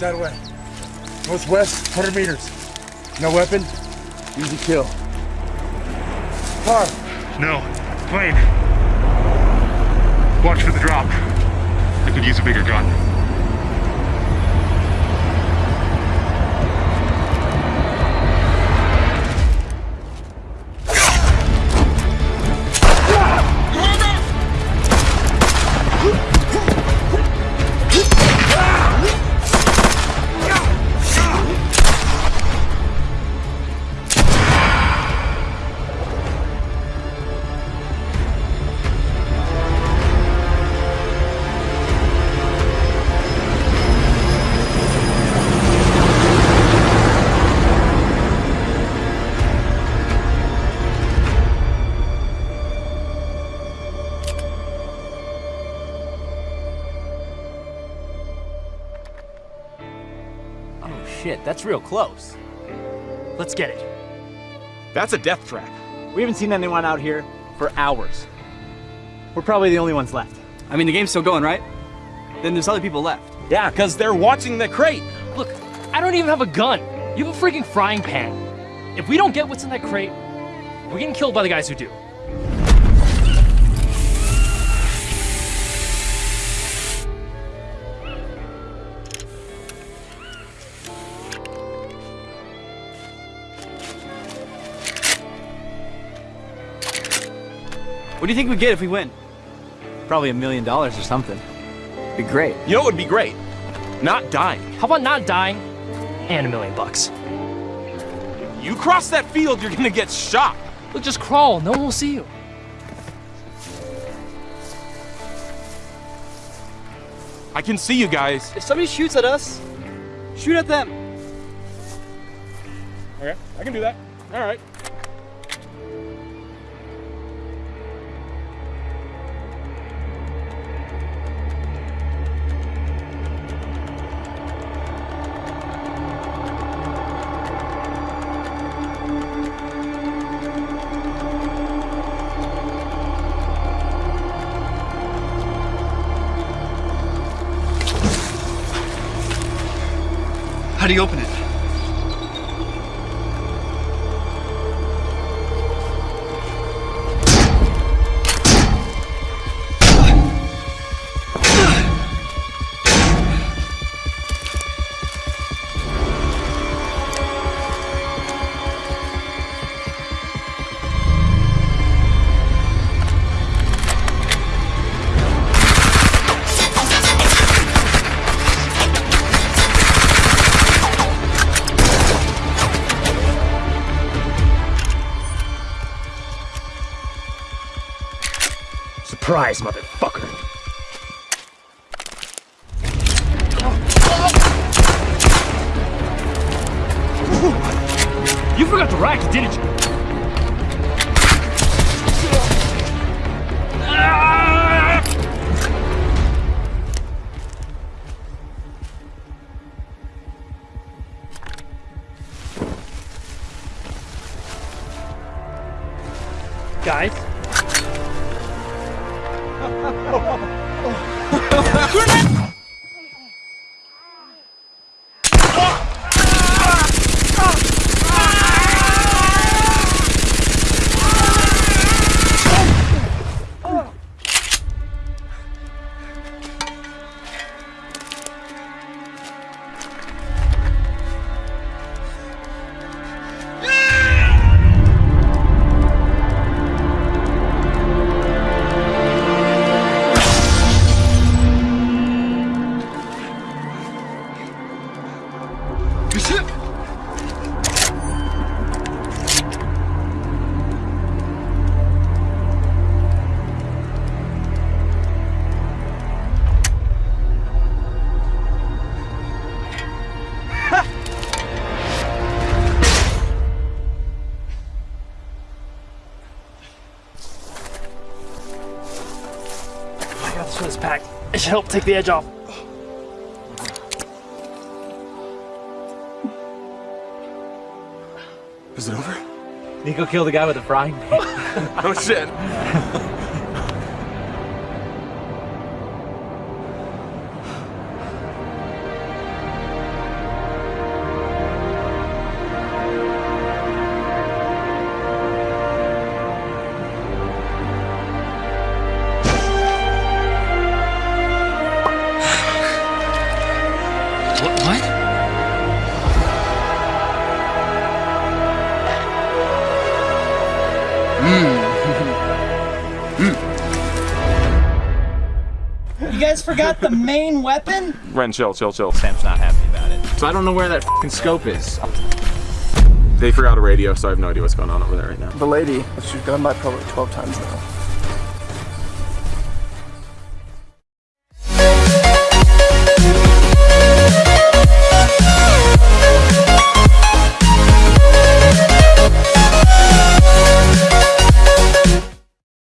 Northwest, 100 meters. No weapon, easy kill. Car. No. Plane. Watch for the drop. I could use a bigger gun. Shit, that's real close. Let's get it. That's a death trap. We haven't seen anyone out here for hours. We're probably the only ones left. I mean, the game's still going, right? Then there's other people left. Yeah, because they're watching the crate. Look, I don't even have a gun. You have a freaking frying pan. If we don't get what's in that crate, we're getting killed by the guys who do. What do you think we get if we win? Probably a million dollars or something. Be great. You know what would be great? Not dying. How about not dying and a million bucks? If You cross that field, you're gonna get shot. Look, just crawl. No one will see you. I can see you guys. If somebody shoots at us, shoot at them. Okay, I can do that. All right. How do you open it? Surprise, motherfucker. You forgot the racket, didn't you? Guys, I got this one packed. It should help take the edge off. Is it over? Nico killed the guy with the frying pan. Oh shit. What? Hmm. you guys forgot the main weapon? Ren, chill, chill, chill. Sam's not happy about it. So I don't know where that scope is. They forgot a radio, so I have no idea what's going on over there right now. The lady, she's gone by probably 12 times now.